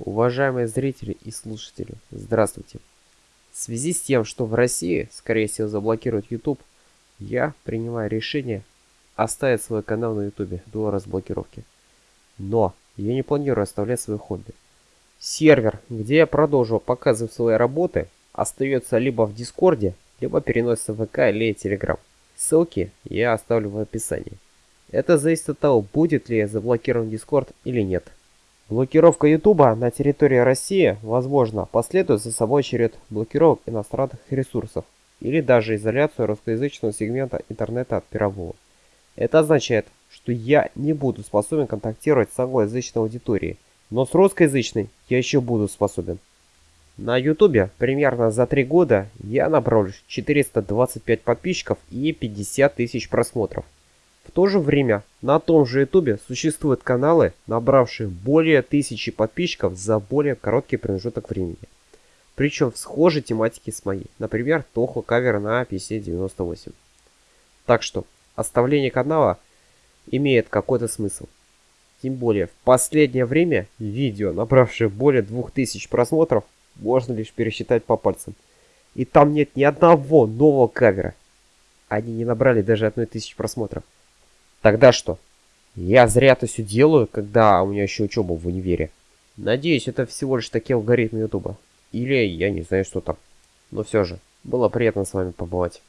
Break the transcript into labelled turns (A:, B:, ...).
A: Уважаемые зрители и слушатели, здравствуйте. В связи с тем, что в России, скорее всего, заблокируют YouTube, я принимаю решение оставить свой канал на YouTube до разблокировки. Но я не планирую оставлять свое хобби. Сервер, где я продолжу показывать свои работы, остается либо в Дискорде, либо переносится в ВК или Телеграм. Ссылки я оставлю в описании. Это зависит от того, будет ли заблокирован Дискорд или нет. Блокировка Ютуба на территории России, возможно, последует за собой черед блокировок иностранных ресурсов или даже изоляцию русскоязычного сегмента интернета от мирового. Это означает, что я не буду способен контактировать с англоязычной аудиторией, но с русскоязычной я еще буду способен. На ютубе примерно за 3 года я набрал 425 подписчиков и 50 тысяч просмотров. В то же время на том же ютубе существуют каналы, набравшие более тысячи подписчиков за более короткий промежуток времени. Причем в схожей тематике с моей, например, Тохо кавер на PC98. Так что оставление канала имеет какой-то смысл. Тем более, в последнее время видео, набравшее более 2000 просмотров, можно лишь пересчитать по пальцам. И там нет ни одного нового кавера. Они не набрали даже одной тысячи просмотров. Тогда что? Я зря это все делаю, когда у меня еще учеба в универе. Надеюсь, это всего лишь такие алгоритмы ютуба. Или я не знаю, что там. Но все же, было приятно с вами побывать.